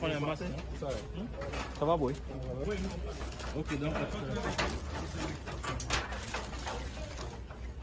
Qual é a massa? Só vai hum? tá boi. Ok, né? dá